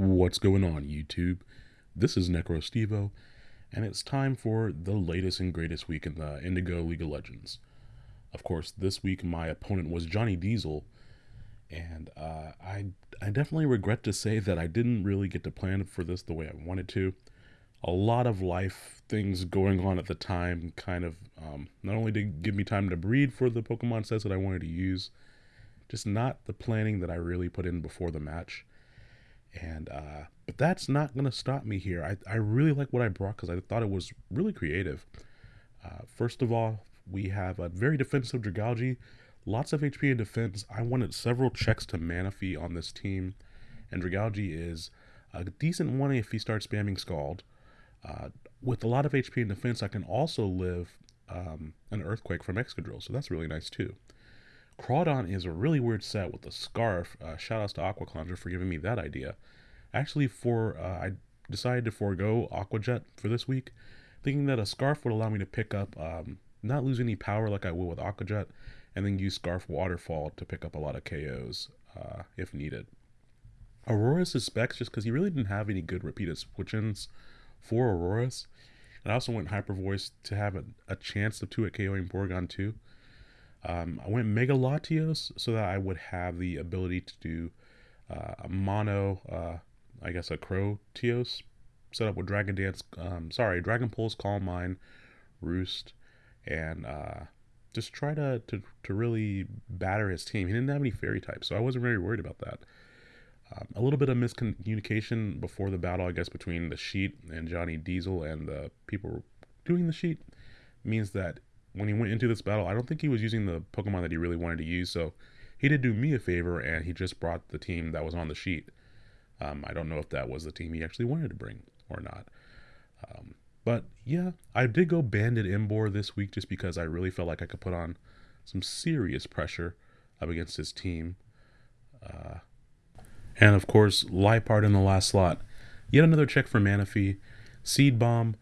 What's going on, YouTube? This is NecroStevo, and it's time for the latest and greatest week in the Indigo League of Legends. Of course, this week my opponent was Johnny Diesel, and uh, I, I definitely regret to say that I didn't really get to plan for this the way I wanted to. A lot of life things going on at the time kind of um, not only did give me time to breed for the Pokemon sets that I wanted to use, just not the planning that I really put in before the match. And uh, but that's not gonna stop me here. I, I really like what I brought because I thought it was really creative. Uh, first of all, we have a very defensive Dragalge, lots of HP in defense. I wanted several checks to Manaphy on this team, and Dragalge is a decent one if he starts spamming Scald. Uh, with a lot of HP in defense, I can also live um, an Earthquake from Excadrill, so that's really nice too. Crawdaunt is a really weird set with the scarf. Uh, shout outs to Aqua Conjure for giving me that idea. Actually, for uh, I decided to forego Aqua Jet for this week, thinking that a scarf would allow me to pick up, um, not lose any power like I will with Aqua Jet, and then use Scarf Waterfall to pick up a lot of KOs uh, if needed. Aurorus Specs just because he really didn't have any good repeated switch-ins for Aurorus. And I also went Hyper Voice to have a, a chance of 2 at KOing Porygon 2. Um, I went Mega Latios so that I would have the ability to do uh, a mono, uh, I guess a Crow Tios set up with Dragon Dance, um, sorry, Dragon Pulse, Calm Mind, Roost, and uh, just try to, to, to really batter his team. He didn't have any fairy types, so I wasn't very worried about that. Um, a little bit of miscommunication before the battle, I guess, between the sheet and Johnny Diesel and the people doing the sheet means that when he went into this battle, I don't think he was using the Pokemon that he really wanted to use. So he did do me a favor and he just brought the team that was on the sheet. Um, I don't know if that was the team he actually wanted to bring or not. Um, but yeah, I did go Banded Emboar this week just because I really felt like I could put on some serious pressure up against his team. Uh, and of course, Liepard in the last slot. Yet another check for Manaphy. Seed Bomb,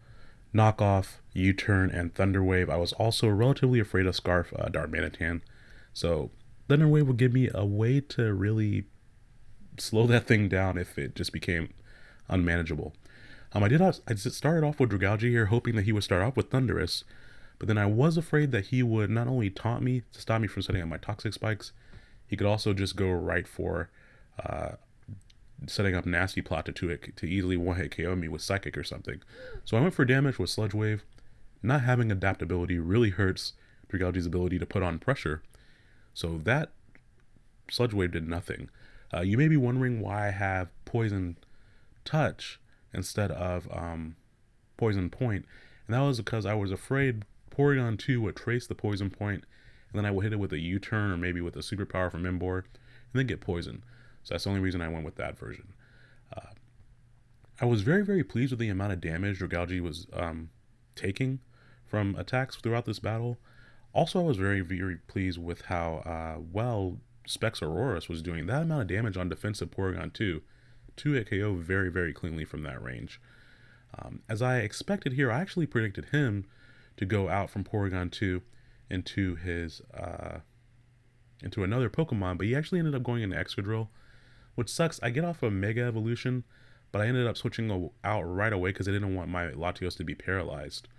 Knockoff, U-Turn, and Thunderwave. I was also relatively afraid of Scarf uh, Darmanitan. So Thunderwave would give me a way to really slow that thing down if it just became unmanageable. Um, I did I started off with Dragalge here, hoping that he would start off with Thundurus, but then I was afraid that he would not only taunt me to stop me from setting up my Toxic Spikes, he could also just go right for uh, setting up nasty plot to, to to easily one hit KO me with psychic or something. So I went for damage with Sludge Wave. Not having adaptability really hurts Dragalge's ability to put on pressure. So that Sludge Wave did nothing. Uh, you may be wondering why I have Poison Touch instead of um, Poison point. And that was because I was afraid Porygon 2 would trace the Poison Point, and then I would hit it with a U-turn or maybe with a superpower from Emboar, and then get poisoned. So that's the only reason I went with that version. Uh, I was very, very pleased with the amount of damage Dragalge was um, taking from attacks throughout this battle. Also, I was very, very pleased with how uh, well Specs Aurorus was doing. That amount of damage on defensive Porygon 2. 2 at KO very, very cleanly from that range. Um, as I expected here, I actually predicted him to go out from Porygon 2 into his uh, into another Pokemon, but he actually ended up going into Excadrill which sucks. I get off of Mega Evolution, but I ended up switching out right away because I didn't want my Latios to be paralyzed.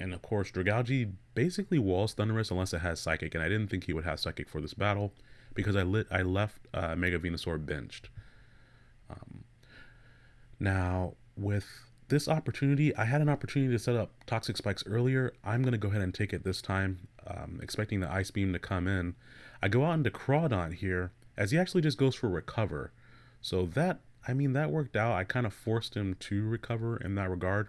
And of course, Dragalge basically walls Thundurus unless it has Psychic, and I didn't think he would have Psychic for this battle because I lit I left uh, Mega Venusaur benched. Um, now, with this opportunity, I had an opportunity to set up Toxic Spikes earlier. I'm going to go ahead and take it this time, um, expecting the Ice Beam to come in. I go out into Crawdaunt here, as he actually just goes for recover. So that, I mean, that worked out. I kind of forced him to recover in that regard.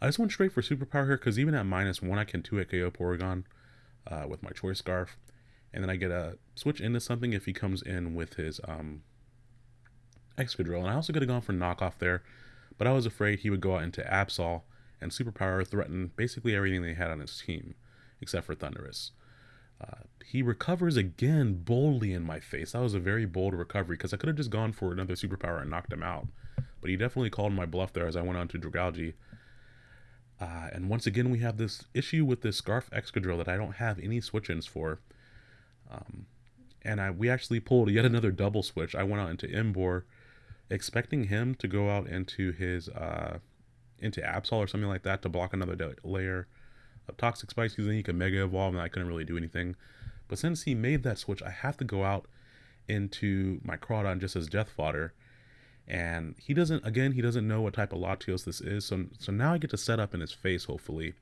I just went straight for superpower here because even at minus one, I can 2 hit KO Porygon uh, with my Choice Scarf. And then I get a switch into something if he comes in with his um, Excadrill. And I also could have gone for knockoff there, but I was afraid he would go out into Absol and superpower threaten basically everything they had on his team, except for Thundurus. Uh, he recovers again boldly in my face. That was a very bold recovery because I could have just gone for another superpower and knocked him out. But he definitely called my bluff there as I went on to Dragalge. Uh, and once again, we have this issue with this Scarf Excadrill that I don't have any switch-ins for. Um, and I, we actually pulled yet another double switch. I went out into Emboar expecting him to go out into his uh, into Absol or something like that to block another layer of Toxic Spikes, because then he could Mega Evolve and I couldn't really do anything. But since he made that switch, I have to go out into my Crawdaunt just as Death Fodder. And he doesn't, again, he doesn't know what type of Latios this is. So, so now I get to set up in his face, hopefully.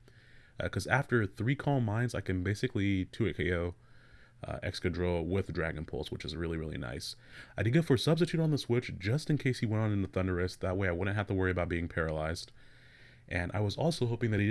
Because uh, after three Calm Minds, I can basically 2 KO uh, Excadrill with Dragon Pulse, which is really, really nice. I did go for Substitute on the Switch just in case he went on in the Thundurus That way I wouldn't have to worry about being paralyzed. And I was also hoping that he